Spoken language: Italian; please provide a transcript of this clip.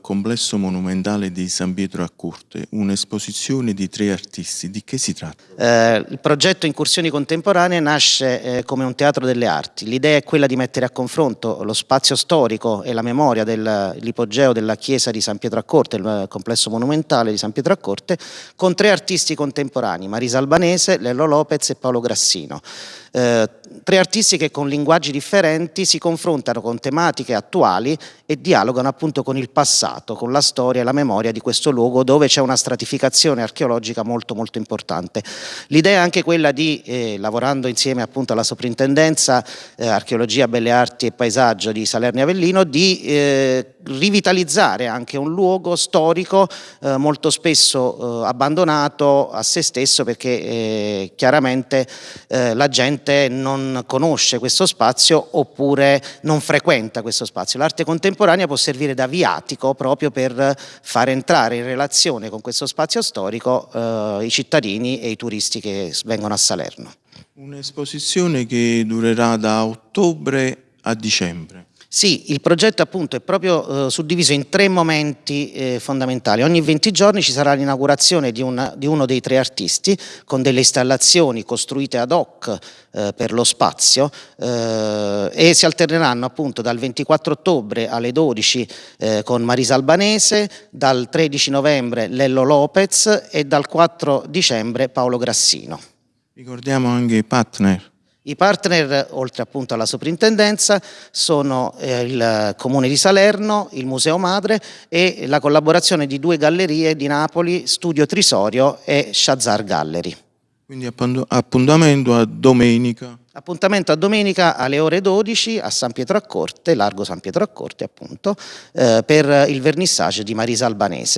complesso monumentale di San Pietro a Corte, un'esposizione di tre artisti. Di che si tratta? Eh, il progetto Incursioni Contemporanee nasce eh, come un teatro delle arti. L'idea è quella di mettere a confronto lo spazio storico e la memoria dell'ipogeo della chiesa di San Pietro a Corte, il complesso monumentale di San Pietro a Corte, con tre artisti contemporanei, Marisa Albanese, Lello Lopez e Paolo Grassino. Tre artisti che con linguaggi differenti si confrontano con tematiche attuali e dialogano appunto con il passato, con la storia e la memoria di questo luogo dove c'è una stratificazione archeologica molto molto importante. L'idea è anche quella di, eh, lavorando insieme appunto alla soprintendenza eh, archeologia, belle arti e paesaggio di Salerno Avellino, di eh, rivitalizzare anche un luogo storico eh, molto spesso eh, abbandonato a se stesso perché eh, chiaramente la gente gente non conosce questo spazio oppure non frequenta questo spazio. L'arte contemporanea può servire da viatico proprio per far entrare in relazione con questo spazio storico eh, i cittadini e i turisti che vengono a Salerno. Un'esposizione che durerà da ottobre a dicembre. Sì, il progetto appunto è proprio eh, suddiviso in tre momenti eh, fondamentali. Ogni 20 giorni ci sarà l'inaugurazione di, di, uno dei tre artisti con delle installazioni costruite ad hoc eh, per lo spazio eh, e si alterneranno appunto dal 24 ottobre alle 12 eh, con Marisa Albanese, dal 13 novembre Lello Lopez e dal 4 dicembre Paolo Grassino. Ricordiamo anche i partner. I partner, oltre appunto alla soprintendenza, sono eh, il Comune di Salerno, il Museo Madre e la collaborazione di due gallerie di Napoli, Studio Trisorio e Shazar Gallery. Quindi appuntamento a domenica. Appuntamento a domenica alle ore 12 a San Pietro a Corte, largo San Pietro a Corte appunto, eh, per il vernissage di Marisa Albanese.